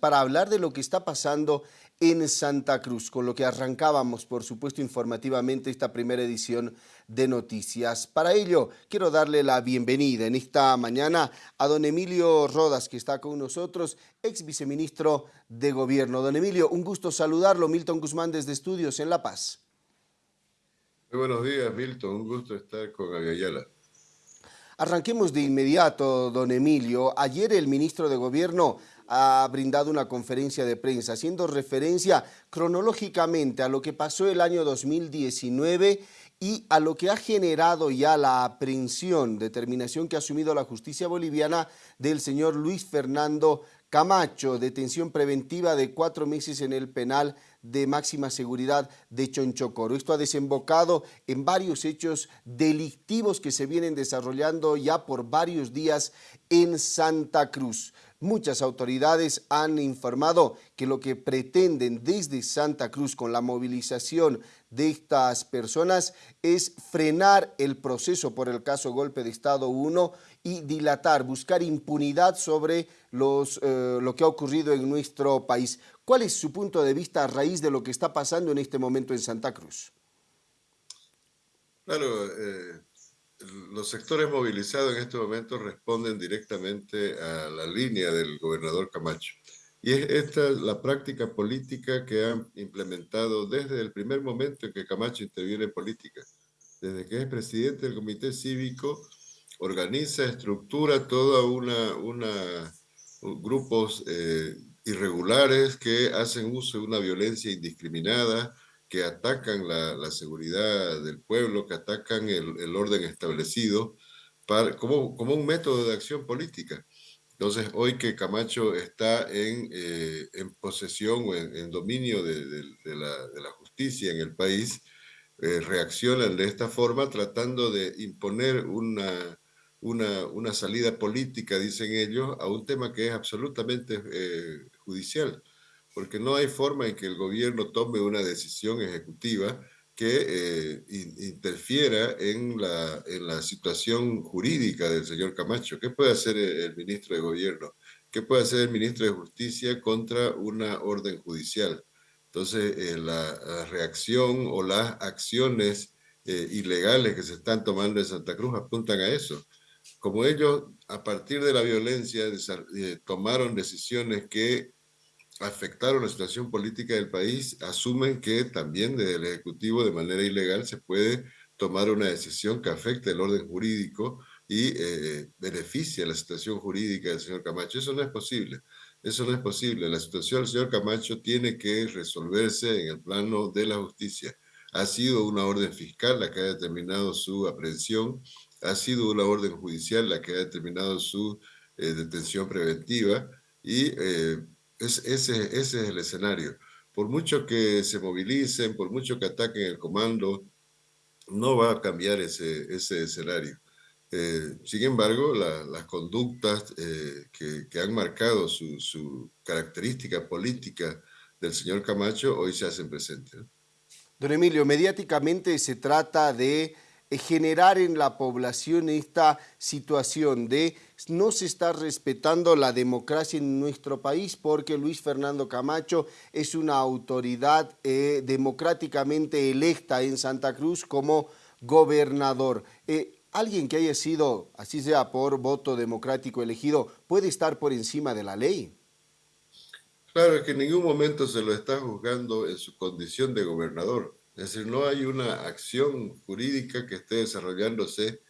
para hablar de lo que está pasando en Santa Cruz, con lo que arrancábamos, por supuesto, informativamente esta primera edición de noticias. Para ello, quiero darle la bienvenida en esta mañana a don Emilio Rodas, que está con nosotros, ex viceministro de Gobierno. Don Emilio, un gusto saludarlo. Milton Guzmán desde Estudios en La Paz. Muy buenos días, Milton. Un gusto estar con Agayala. Arranquemos de inmediato, don Emilio. Ayer el ministro de Gobierno ha brindado una conferencia de prensa haciendo referencia cronológicamente a lo que pasó el año 2019 y a lo que ha generado ya la aprehensión, determinación que ha asumido la justicia boliviana del señor Luis Fernando Camacho, detención preventiva de cuatro meses en el penal de máxima seguridad de Chonchocoro. Esto ha desembocado en varios hechos delictivos que se vienen desarrollando ya por varios días en Santa Cruz. Muchas autoridades han informado que lo que pretenden desde Santa Cruz con la movilización de estas personas es frenar el proceso por el caso Golpe de Estado 1 y dilatar, buscar impunidad sobre eh, lo que ha ocurrido en nuestro país. ¿Cuál es su punto de vista a raíz de lo que está pasando en este momento en Santa Cruz? Claro, eh, los sectores movilizados en este momento responden directamente a la línea del gobernador Camacho. Y es esta la práctica política que han implementado desde el primer momento en que Camacho interviene en política. Desde que es presidente del comité cívico, organiza, estructura toda una, grupos eh, irregulares que hacen uso de una violencia indiscriminada, que atacan la, seguridad del pueblo, que atacan el, orden establecido, para, como, como, un método de acción política. Entonces, hoy que Camacho está en, eh, en posesión o en, dominio de, la, de, la, justicia en el país, eh, reaccionan de esta forma tratando de imponer una, una, una, salida política, dicen ellos, a un tema que es absolutamente eh, judicial porque no hay forma en que el gobierno tome una decisión ejecutiva que eh, interfiera en la, en la situación jurídica del señor Camacho. ¿Qué puede hacer el, ministro de Gobierno? ¿Qué puede hacer el ministro de Justicia contra una orden judicial? Entonces, eh, la, reacción o las acciones eh, ilegales que se están tomando en Santa Cruz apuntan a eso. Como ellos, a partir de la violencia, tomaron decisiones que afectaron la situación política del país asumen que también desde el Ejecutivo de manera ilegal se puede tomar una decisión que afecte el orden jurídico y eh, beneficia la situación jurídica del señor Camacho. Eso no es posible. Eso no es posible. La situación del señor Camacho tiene que resolverse en el plano de la justicia. Ha sido una orden fiscal la que ha determinado su aprehensión, ha sido una orden judicial la que ha determinado su eh, detención preventiva y eh, ese, ese es el escenario. Por mucho que se movilicen, por mucho que ataquen el comando, no va a cambiar ese, ese escenario. Eh, sin embargo, las conductas eh, que, que, han marcado su, su, característica política del señor Camacho hoy se hacen presentes. Don Emilio, mediáticamente se trata de generar en la población esta situación de no se está respetando la democracia en nuestro país porque Luis Fernando Camacho es una autoridad eh, democráticamente electa en Santa Cruz como gobernador. Eh, alguien que haya sido, así sea por voto democrático elegido, puede estar por encima de la ley. Claro, es que en ningún momento se lo está juzgando en su condición de gobernador. Es decir, no hay una acción jurídica que esté desarrollándose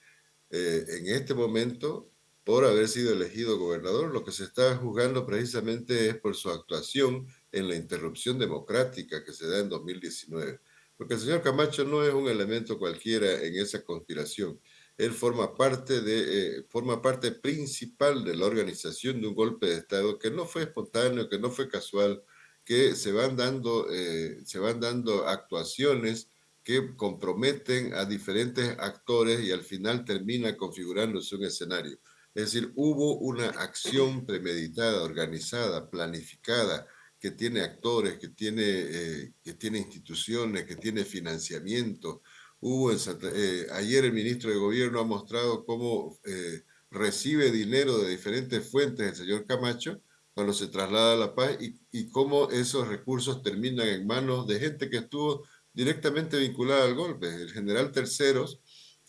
eh, en este momento por haber sido elegido gobernador. Lo que se está juzgando precisamente es por su actuación en la interrupción democrática que se da en 2019. Porque el señor Camacho no es un elemento cualquiera en esa conspiración. Él forma parte, de, eh, forma parte principal de la organización de un golpe de Estado que no fue espontáneo, que no fue casual, que se van dando, eh, se van dando actuaciones que comprometen a diferentes actores y al final termina configurándose un escenario. Es decir, hubo una acción premeditada, organizada, planificada, que tiene actores, que tiene, eh, que tiene instituciones, que tiene financiamiento. Hubo eh, ayer el ministro de Gobierno ha mostrado cómo recibe dinero de diferentes fuentes el señor Camacho cuando se traslada a La Paz y, cómo esos recursos terminan en manos de gente que estuvo directamente vinculada al golpe. El general Terceros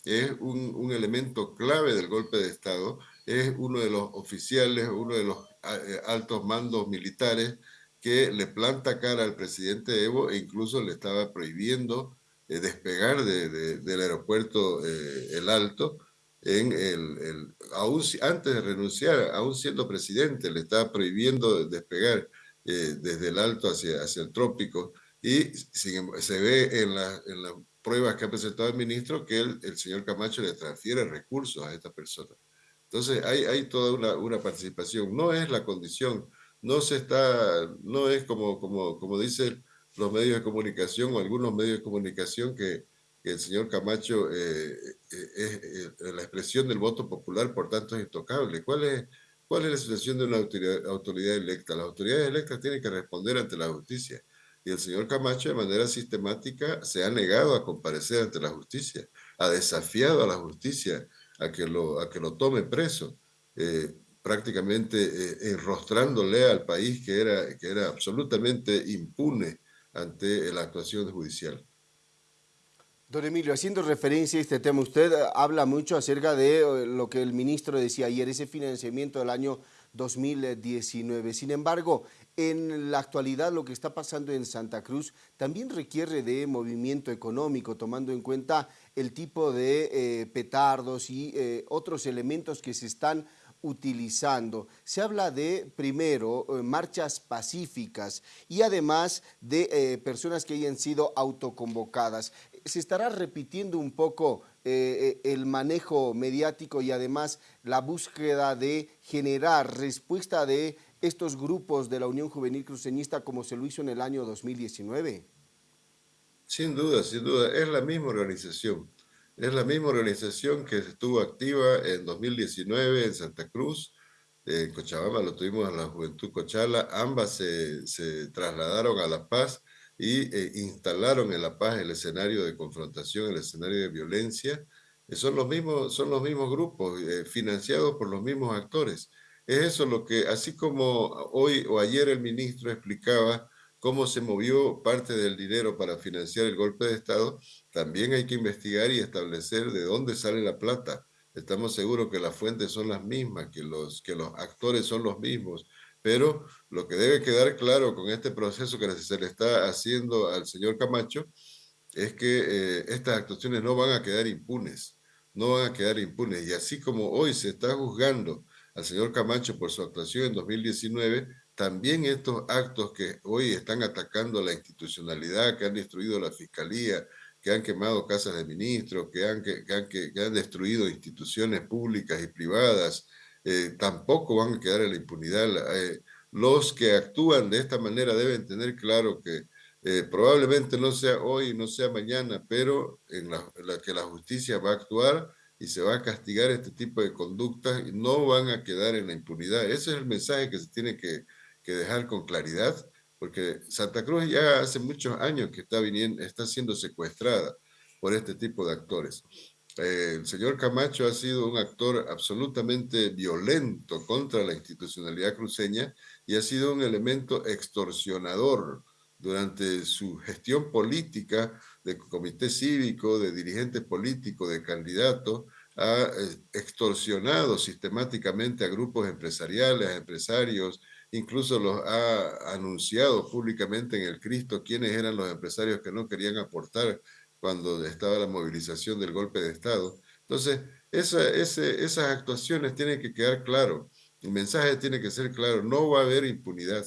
es un, elemento clave del golpe de Estado, es uno de los oficiales, uno de los eh, altos mandos militares que le planta cara al presidente Evo e incluso le estaba prohibiendo eh, despegar de, de, del aeropuerto eh, El Alto, en el, el, aún, antes de renunciar, aún siendo presidente, le estaba prohibiendo despegar eh, desde el Alto hacia, hacia el Trópico y sin, se ve en, en las pruebas que ha presentado el ministro que el, el señor Camacho le transfiere recursos a esta persona. Entonces hay, hay toda una, una participación, no es la condición no se está, no es como, como, como dicen los medios de comunicación o algunos medios de comunicación que, que el señor Camacho eh, eh es eh, la expresión del voto popular, por tanto es intocable. ¿Cuál es, cuál es la situación de una autoridad, autoridad electa? Las autoridades electas tienen que responder ante la justicia. Y el señor Camacho de manera sistemática se ha negado a comparecer ante la justicia, ha desafiado a la justicia a que lo, a que lo tome preso. Eh, prácticamente eh, enrostrándole al país que era, que era absolutamente impune ante la actuación judicial. Don Emilio, haciendo referencia a este tema, usted habla mucho acerca de eh, lo que el ministro decía ayer, ese financiamiento del año 2019. Sin embargo, en la actualidad lo que está pasando en Santa Cruz también requiere de movimiento económico, tomando en cuenta el tipo de eh, petardos y eh, otros elementos que se están utilizando. Se habla de, primero, eh, marchas pacíficas y además de eh, personas que hayan sido autoconvocadas. ¿Se estará repitiendo un poco eh, el manejo mediático y además la búsqueda de generar respuesta de estos grupos de la Unión Juvenil Cruceñista como se lo hizo en el año 2019? Sin duda, sin duda. Es la misma organización. Es la misma organización que estuvo activa en 2019 en Santa Cruz, en Cochabamba lo tuvimos en la Juventud Cochala, ambas se trasladaron a La Paz y eh, instalaron en La Paz el escenario de confrontación, el escenario de violencia. Eh, son, los mismos, son los mismos grupos, eh, financiados por los mismos actores. Es eso lo que, así como hoy o ayer el ministro explicaba cómo se movió parte del dinero para financiar el golpe de Estado, también hay que investigar y establecer de dónde sale la plata. Estamos seguros que las fuentes son las mismas, que los, que los actores son los mismos, pero lo que debe quedar claro con este proceso que se le está haciendo al señor Camacho es que eh, estas actuaciones no van a quedar impunes, no van a quedar impunes. Y así como hoy se está juzgando al señor Camacho por su actuación en 2019, también estos actos que hoy están atacando la institucionalidad, que han destruido la fiscalía, que han quemado casas de ministros, que han, que, han, que han destruido instituciones públicas y privadas, eh, tampoco van a quedar en la impunidad. Eh, los que actúan de esta manera deben tener claro que eh, probablemente no sea hoy, no sea mañana, pero en la, que la justicia va a actuar y se va a castigar este tipo de conductas y no van a quedar en la impunidad. Ese es el mensaje que se tiene que, que dejar con claridad, porque Santa Cruz ya hace muchos años que está, viniendo, está siendo secuestrada por este tipo de actores. Eh, el señor Camacho ha sido un actor absolutamente violento contra la institucionalidad cruceña y ha sido un elemento extorsionador durante su gestión política de comité cívico, de dirigente político, de candidato, ha eh, extorsionado sistemáticamente a grupos empresariales, a empresarios, incluso los ha anunciado públicamente en el Cristo quiénes eran los empresarios que no querían aportar cuando estaba la movilización del golpe de Estado. Entonces, esa, ese, esas actuaciones tienen que quedar claro. El mensaje tiene que ser claro, no va a haber impunidad,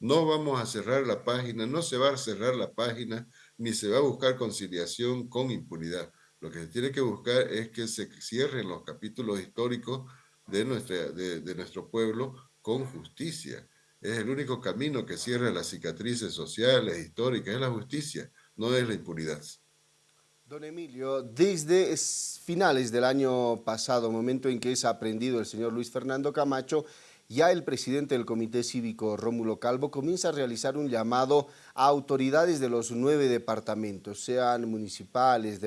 no vamos a cerrar la página, no se va a cerrar la página, ni se va a buscar conciliación con impunidad. Lo que se tiene que buscar es que se cierren los capítulos históricos de, nuestra, de, de nuestro pueblo con justicia. Es el único camino que cierra las cicatrices sociales, históricas, es la justicia, no es la impunidad. Don Emilio, desde finales del año pasado, momento en que es aprendido el señor Luis Fernando Camacho, ya el presidente del Comité Cívico, Rómulo Calvo, comienza a realizar un llamado a autoridades de los nueve departamentos, sean municipales,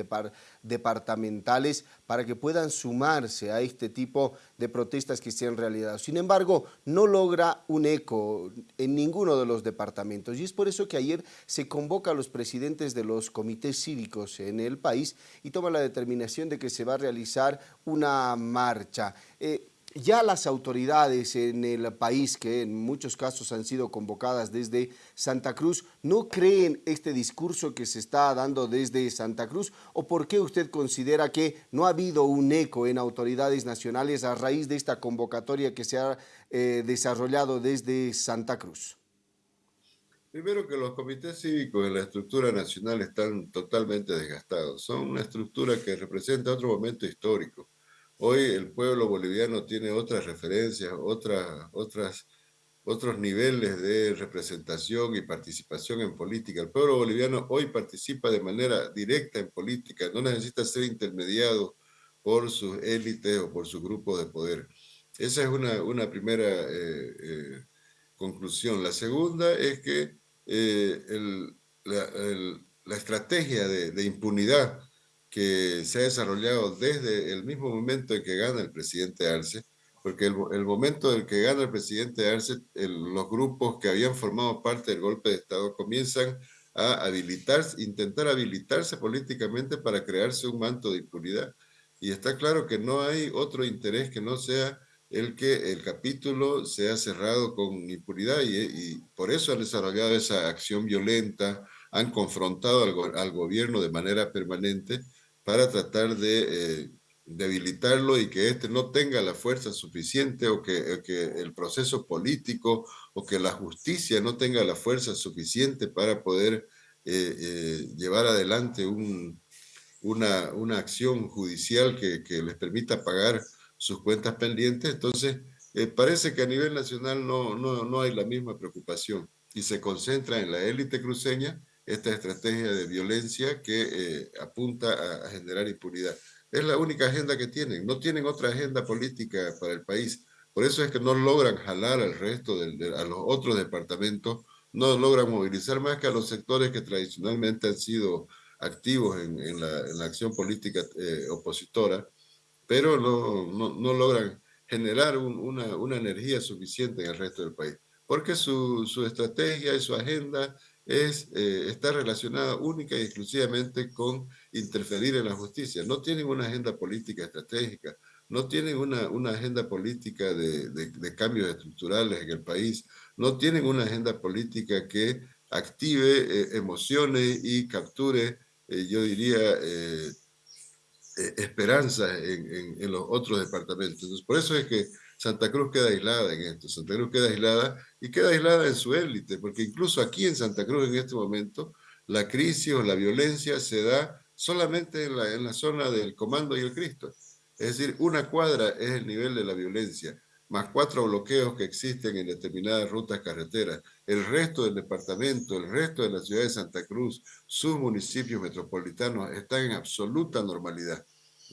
departamentales, para que puedan sumarse a este tipo de protestas que se han realizado. Sin embargo, no logra un eco en ninguno de los departamentos y es por eso que ayer se convoca a los presidentes de los comités cívicos en el país y toma la determinación de que se va a realizar una marcha. Eh, ya las autoridades en el país, que en muchos casos han sido convocadas desde Santa Cruz, ¿no creen este discurso que se está dando desde Santa Cruz? ¿O por qué usted considera que no ha habido un eco en autoridades nacionales a raíz de esta convocatoria que se ha eh, desarrollado desde Santa Cruz? Primero que los comités cívicos en la estructura nacional están totalmente desgastados. Son una estructura que representa otro momento histórico Hoy el pueblo boliviano tiene otras referencias, otras, otras, otros niveles de representación y participación en política. El pueblo boliviano hoy participa de manera directa en política, no necesita ser intermediado por sus élites o por su grupo de poder. Esa es una, una primera eh, eh, conclusión. La segunda es que eh, la, estrategia de impunidad que se ha desarrollado desde el mismo momento en que gana el presidente Arce, porque el, el momento en que gana el presidente Arce, los grupos que habían formado parte del golpe de Estado comienzan a habilitarse, intentar habilitarse políticamente para crearse un manto de impunidad. Y está claro que no hay otro interés que no sea el que el capítulo sea cerrado con impunidad y, y por eso han desarrollado esa acción violenta, han confrontado al, al gobierno de manera permanente para tratar de eh, debilitarlo y que éste no tenga la fuerza suficiente o que, el proceso político o que la justicia no tenga la fuerza suficiente para poder eh, eh, llevar adelante un, una, una, acción judicial que, que, les permita pagar sus cuentas pendientes. Entonces, parece que a nivel nacional no, no, no hay la misma preocupación y se concentra en la élite cruceña esta estrategia de violencia que eh, apunta a, generar impunidad. Es la única agenda que tienen, no tienen otra agenda política para el país. Por eso es que no logran jalar al resto, de, a los otros departamentos, no logran movilizar más que a los sectores que tradicionalmente han sido activos en, la, acción política eh, opositora, pero no, no, logran generar una, una, energía suficiente en el resto del país, porque su, su estrategia y su agenda es, eh, está relacionada única y exclusivamente con interferir en la justicia. No tienen una agenda política estratégica, no tienen una, una agenda política de, de, cambios estructurales en el país, no tienen una agenda política que active eh, emociones y capture, eh, yo diría, esperanza en, en, los otros departamentos. Entonces, por eso es que Santa Cruz queda aislada en esto. Santa Cruz queda aislada y queda aislada en su élite, porque incluso aquí en Santa Cruz en este momento la crisis o la violencia se da solamente en la, en la zona del Comando y el Cristo. Es decir, una cuadra es el nivel de la violencia, más cuatro bloqueos que existen en determinadas rutas carreteras. El resto del departamento, el resto de la ciudad de Santa Cruz, sus municipios metropolitanos están en absoluta normalidad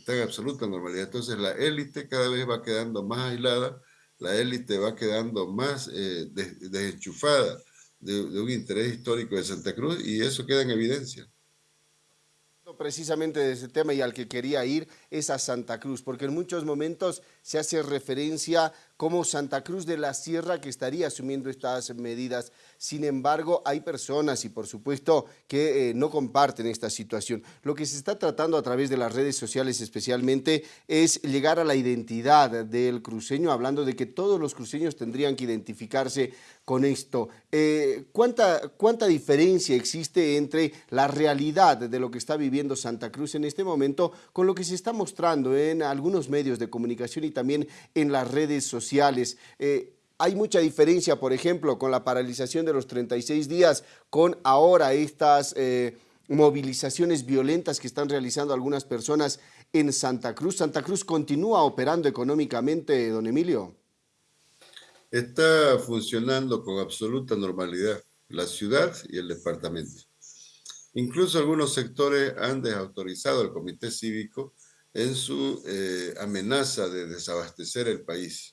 está en absoluta normalidad. Entonces la élite cada vez va quedando más aislada, la élite va quedando más eh, desenchufada de, de un interés histórico de Santa Cruz y eso queda en evidencia precisamente de ese tema y al que quería ir es a Santa Cruz, porque en muchos momentos se hace referencia como Santa Cruz de la Sierra que estaría asumiendo estas medidas. Sin embargo, hay personas y por supuesto que eh, no comparten esta situación. Lo que se está tratando a través de las redes sociales especialmente es llegar a la identidad del cruceño, hablando de que todos los cruceños tendrían que identificarse con esto. Eh, ¿cuánta, ¿Cuánta diferencia existe entre la realidad de lo que está viviendo Santa Cruz en este momento con lo que se está mostrando en algunos medios de comunicación y también en las redes sociales. Eh, hay mucha diferencia, por ejemplo, con la paralización de los 36 días, con ahora estas eh, movilizaciones violentas que están realizando algunas personas en Santa Cruz. ¿Santa Cruz continúa operando económicamente, don Emilio? Está funcionando con absoluta normalidad la ciudad y el departamento. Incluso algunos sectores han desautorizado al comité cívico en su eh, amenaza de desabastecer el país.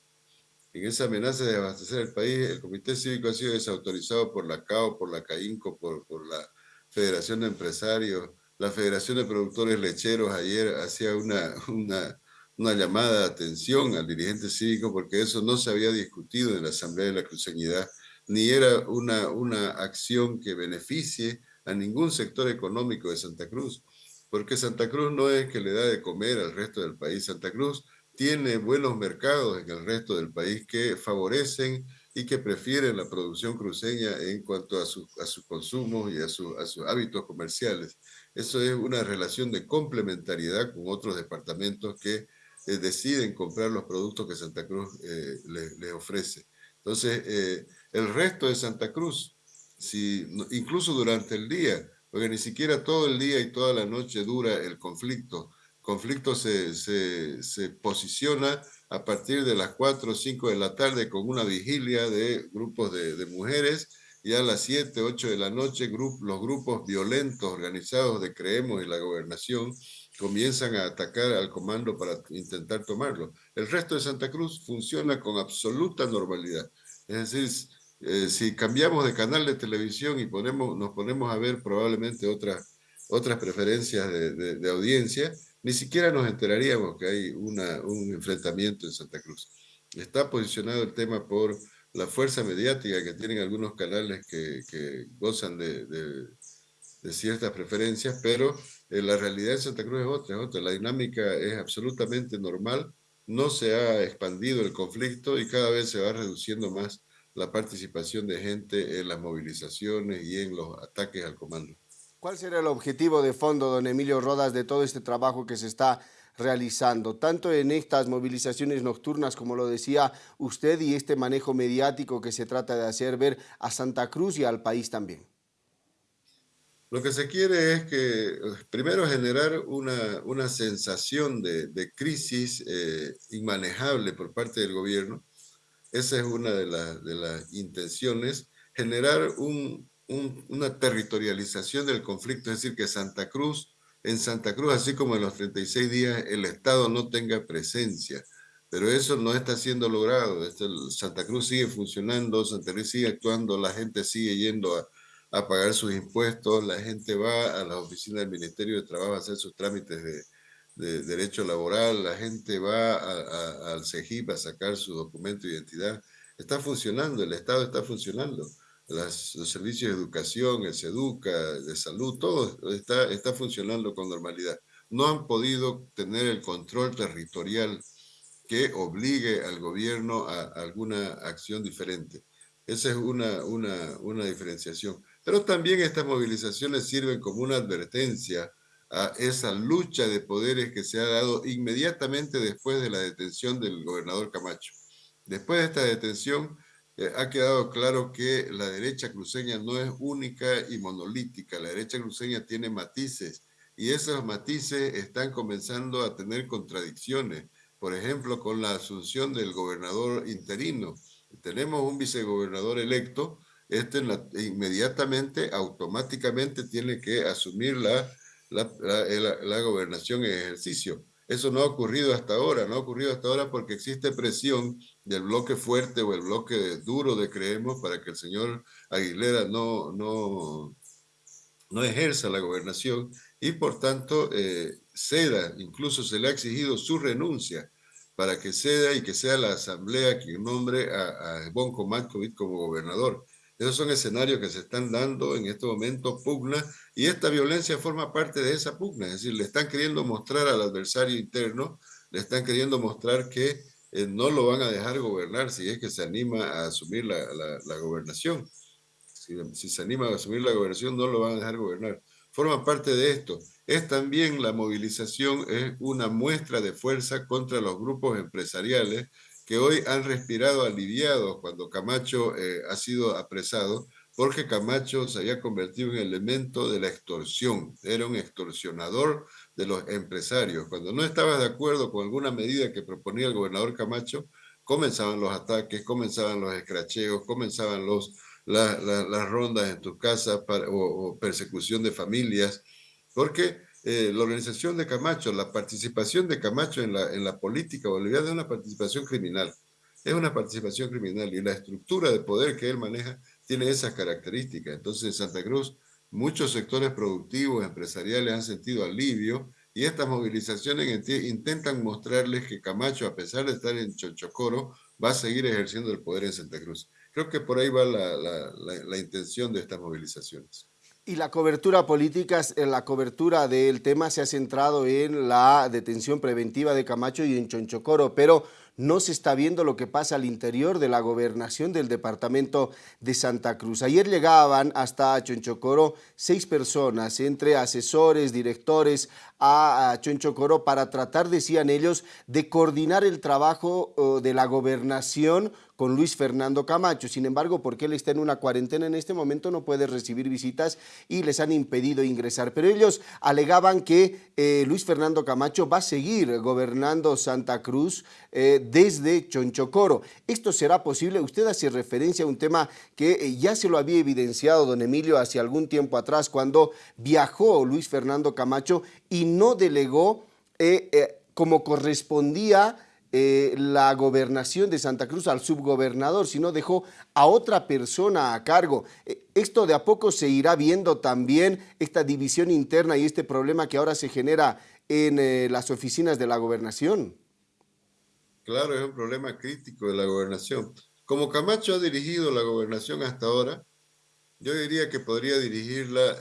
En esa amenaza de abastecer el país, el Comité Cívico ha sido desautorizado por la CAO, por la CAINCO, por, la Federación de Empresarios, la Federación de Productores Lecheros ayer hacía una, una, una llamada de atención al dirigente cívico porque eso no se había discutido en la Asamblea de la Cruceñidad, ni era una, una acción que beneficie a ningún sector económico de Santa Cruz, porque Santa Cruz no es que le da de comer al resto del país, Santa Cruz tiene buenos mercados en el resto del país que favorecen y que prefieren la producción cruceña en cuanto a, su, a sus consumos y a, su, a sus hábitos comerciales. Eso es una relación de complementariedad con otros departamentos que eh, deciden comprar los productos que Santa Cruz eh, les le ofrece. Entonces, eh, el resto de Santa Cruz, si, incluso durante el día, porque ni siquiera todo el día y toda la noche dura el conflicto, conflicto se, se, se, posiciona a partir de las 4 o 5 de la tarde con una vigilia de grupos de, de mujeres y a las 7, 8 de la noche grup, los grupos violentos organizados de Creemos y la gobernación comienzan a atacar al comando para intentar tomarlo. El resto de Santa Cruz funciona con absoluta normalidad. Es decir, eh, si cambiamos de canal de televisión y ponemos, nos ponemos a ver probablemente otras, otras preferencias de, de, de audiencia, ni siquiera nos enteraríamos que hay un enfrentamiento en Santa Cruz. Está posicionado el tema por la fuerza mediática que tienen algunos canales que, gozan de, ciertas preferencias, pero eh, la realidad de Santa Cruz es otra, es otra. La dinámica es absolutamente normal, no se ha expandido el conflicto y cada vez se va reduciendo más la participación de gente en las movilizaciones y en los ataques al comando. ¿Cuál será el objetivo de fondo, don Emilio Rodas, de todo este trabajo que se está realizando, tanto en estas movilizaciones nocturnas, como lo decía usted, y este manejo mediático que se trata de hacer ver a Santa Cruz y al país también? Lo que se quiere es que, primero, generar una, una sensación de, crisis eh, inmanejable por parte del gobierno. Esa es una de, de las intenciones, generar un, un, una territorialización del conflicto, es decir, que Santa Cruz, en Santa Cruz, así como en los 36 días, el Estado no tenga presencia. Pero eso no está siendo logrado. Santa Cruz sigue funcionando, Santa Cruz sigue actuando, la gente sigue yendo a, a pagar sus impuestos, la gente va a la oficina del Ministerio de Trabajo a hacer sus trámites de, de derecho laboral, la gente va a, a, al CEGIP a sacar su documento de identidad. Está funcionando, el Estado está funcionando las, los servicios de educación, el SEDUCA, de salud, todo está, está funcionando con normalidad. No han podido tener el control territorial que obligue al gobierno a, alguna acción diferente. Esa es una, una, una diferenciación. Pero también estas movilizaciones sirven como una advertencia a esa lucha de poderes que se ha dado inmediatamente después de la detención del gobernador Camacho. Después de esta detención, eh, ha quedado claro que la derecha cruceña no es única y monolítica, la derecha cruceña tiene matices y esos matices están comenzando a tener contradicciones. Por ejemplo, con la asunción del gobernador interino. Tenemos un vicegobernador electo, este inmediatamente, automáticamente tiene que asumir la, la, gobernación en ejercicio. Eso no ha ocurrido hasta ahora, no ha ocurrido hasta ahora porque existe presión del bloque fuerte o el bloque duro de Creemos para que el señor Aguilera no, no, no ejerza la gobernación y por tanto eh, ceda, incluso se le ha exigido su renuncia para que ceda y que sea la asamblea quien nombre a, a Matkovic como gobernador. Esos son escenarios que se están dando en este momento, pugna, y esta violencia forma parte de esa pugna, es decir, le están queriendo mostrar al adversario interno, le están queriendo mostrar que eh, no lo van a dejar gobernar si es que se anima a asumir la, gobernación. Si, si, se anima a asumir la gobernación, no lo van a dejar gobernar. Forma parte de esto. Es también la movilización, es una muestra de fuerza contra los grupos empresariales que hoy han respirado aliviados cuando Camacho eh, ha sido apresado, porque Camacho se había convertido en elemento de la extorsión, era un extorsionador de los empresarios. Cuando no estaba de acuerdo con alguna medida que proponía el gobernador Camacho, comenzaban los ataques, comenzaban los escracheos, comenzaban las rondas en tus casas o persecución de familias, porque eh, la organización de Camacho, la participación de Camacho en la, en la política boliviana es una participación criminal. es una participación criminal y la estructura de poder que él maneja tiene esas características. Entonces, en Santa Cruz, muchos sectores productivos, empresariales han sentido alivio y estas movilizaciones intentan mostrarles que Camacho, a pesar de estar en Chochocoro, va a seguir ejerciendo el poder en Santa Cruz. Creo que por ahí va la, intención de estas movilizaciones. Y la cobertura política, eh, la cobertura del tema se ha centrado en la detención preventiva de Camacho y en Chonchocoro, pero no se está viendo lo que pasa al interior de la gobernación del departamento de Santa Cruz. Ayer llegaban hasta Chonchocoro seis personas, entre asesores, directores a Chonchocoro para tratar, decían ellos, de coordinar el trabajo de la gobernación con Luis Fernando Camacho. Sin embargo, porque él está en una cuarentena en este momento, no puede recibir visitas y les han impedido ingresar. Pero ellos alegaban que eh, Luis Fernando Camacho va a seguir gobernando Santa Cruz eh, desde Chonchocoro. ¿Esto será posible? Usted hace referencia a un tema que eh, ya se lo había evidenciado don Emilio hace algún tiempo atrás cuando viajó Luis Fernando Camacho y no delegó como correspondía eh, la gobernación de Santa Cruz al subgobernador, sino dejó a otra persona a cargo. Eh, esto de a poco se irá viendo también, esta división interna y este problema que ahora se genera en eh, las oficinas de la gobernación. Claro, es un problema crítico de la gobernación. Como Camacho ha dirigido la gobernación hasta ahora, yo diría que podría dirigirla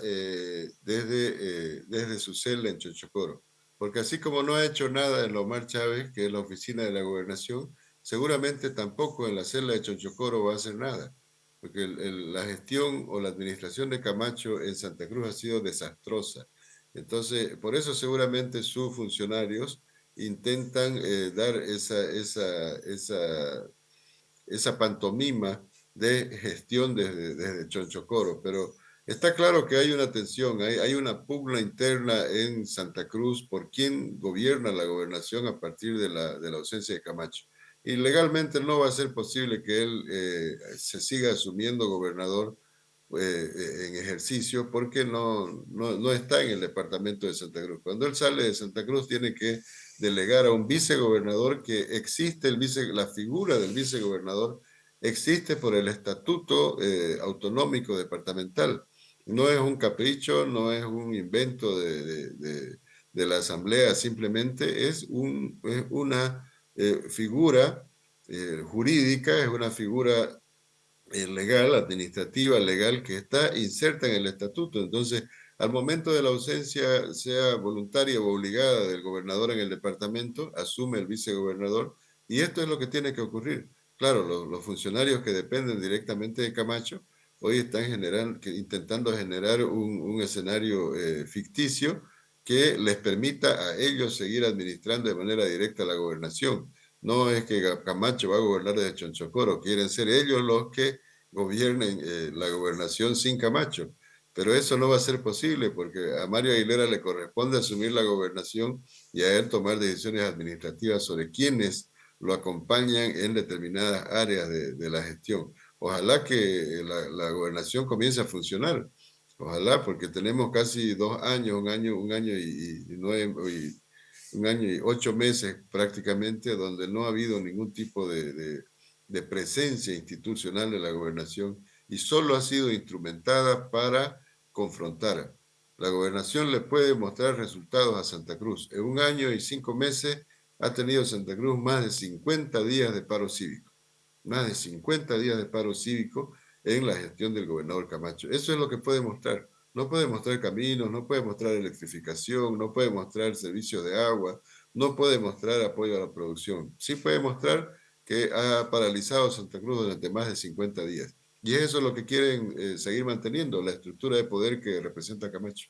desde, desde su celda en Chochocoro porque así como no ha hecho nada en Lomar Chávez, que es la oficina de la gobernación, seguramente tampoco en la celda de Chonchocoro va a hacer nada, porque la gestión o la administración de Camacho en Santa Cruz ha sido desastrosa. Entonces, por eso seguramente sus funcionarios intentan eh, dar esa, esa, esa, esa pantomima de gestión desde, desde Chonchocoro, pero Está claro que hay una tensión, hay, una pugna interna en Santa Cruz por quién gobierna la gobernación a partir de la, ausencia de Camacho. Y legalmente no va a ser posible que él eh, se siga asumiendo gobernador eh, eh, en ejercicio porque no, no, está en el departamento de Santa Cruz. Cuando él sale de Santa Cruz tiene que delegar a un vicegobernador que existe, la figura del vicegobernador existe por el estatuto autonómico departamental no es un capricho, no es un invento de, la Asamblea, simplemente es, un, una eh, figura eh, jurídica, es una figura eh, legal, administrativa, legal, que está inserta en el estatuto. Entonces, al momento de la ausencia, sea voluntaria o obligada del gobernador en el departamento, asume el vicegobernador, y esto es lo que tiene que ocurrir. Claro, los funcionarios que dependen directamente de Camacho, hoy están intentando generar un, escenario eh, ficticio que les permita a ellos seguir administrando de manera directa la gobernación. No es que Camacho va a gobernar desde Chonchocoro, quieren ser ellos los que gobiernen eh, la gobernación sin Camacho. Pero eso no va a ser posible porque a Mario Aguilera le corresponde asumir la gobernación y a él tomar decisiones administrativas sobre quiénes lo acompañan en determinadas áreas de la gestión. Ojalá que la, gobernación comience a funcionar. Ojalá, porque tenemos casi dos años, un año, un año y, nueve, un año y ocho meses prácticamente, donde no ha habido ningún tipo de, de presencia institucional de la gobernación y solo ha sido instrumentada para confrontar. La gobernación le puede mostrar resultados a Santa Cruz. En un año y cinco meses ha tenido Santa Cruz más de 50 días de paro cívico más de 50 días de paro cívico en la gestión del gobernador Camacho. Eso es lo que puede mostrar. No puede mostrar caminos, no puede mostrar electrificación, no puede mostrar servicios de agua, no puede mostrar apoyo a la producción. Sí puede mostrar que ha paralizado Santa Cruz durante más de 50 días. Y eso es lo que quieren eh, seguir manteniendo, la estructura de poder que representa Camacho.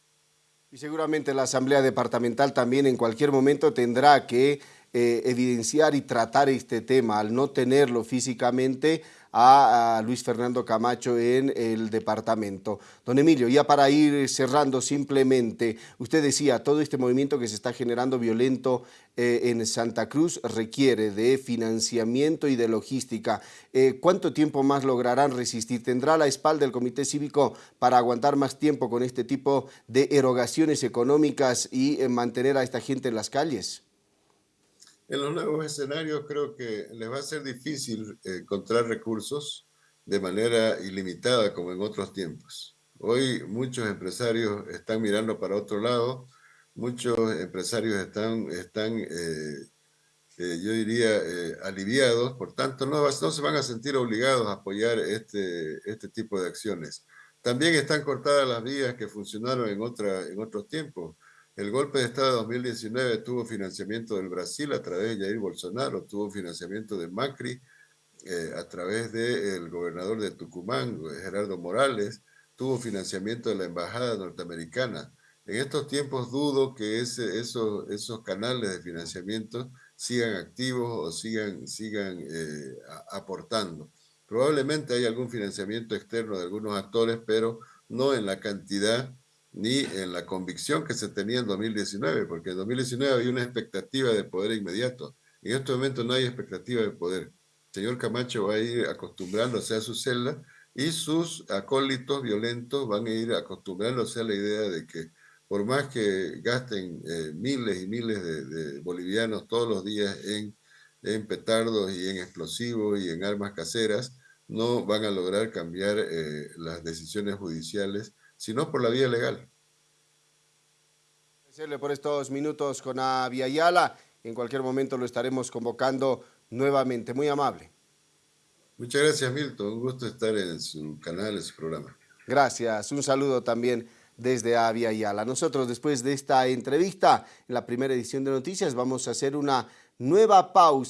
Y seguramente la Asamblea Departamental también en cualquier momento tendrá que eh, evidenciar y tratar este tema al no tenerlo físicamente a, Luis Fernando Camacho en el departamento. Don Emilio, ya para ir cerrando simplemente, usted decía, todo este movimiento que se está generando violento eh, en Santa Cruz requiere de financiamiento y de logística. Eh, ¿Cuánto tiempo más lograrán resistir? ¿Tendrá la espalda el Comité Cívico para aguantar más tiempo con este tipo de erogaciones económicas y mantener a esta gente en las calles? En los nuevos escenarios creo que les va a ser difícil eh, encontrar recursos de manera ilimitada como en otros tiempos. Hoy muchos empresarios están mirando para otro lado, muchos empresarios están, están eh, eh, yo diría, aliviados, por tanto no, no, se van a sentir obligados a apoyar este, este tipo de acciones. También están cortadas las vías que funcionaron en, otra, en otros tiempos. El golpe de Estado de 2019 tuvo financiamiento del Brasil a través de Jair Bolsonaro, tuvo financiamiento de Macri eh, a través del gobernador de Tucumán, Gerardo Morales, tuvo financiamiento de la embajada norteamericana. En estos tiempos dudo que esos canales de financiamiento sigan activos o sigan, sigan eh, aportando. Probablemente hay algún financiamiento externo de algunos actores, pero no en la cantidad ni en la convicción que se tenía en 2019, porque en 2019 había una expectativa de poder inmediato. En este momento no hay expectativa de poder. El señor Camacho va a ir acostumbrándose a su celda y sus acólitos violentos van a ir acostumbrándose a la idea de que por más que gasten eh, miles y miles de, bolivianos todos los días en, petardos y en explosivos y en armas caseras, no van a lograr cambiar eh, las decisiones judiciales, sino por la vía legal. Agradecerle por estos minutos con Avia Ayala. En cualquier momento lo estaremos convocando nuevamente. Muy amable. Muchas gracias, Milton. Un gusto estar en su canal, en su programa. Gracias. Un saludo también desde Avia Yala. Nosotros después de esta entrevista, en la primera edición de Noticias, vamos a hacer una nueva pausa.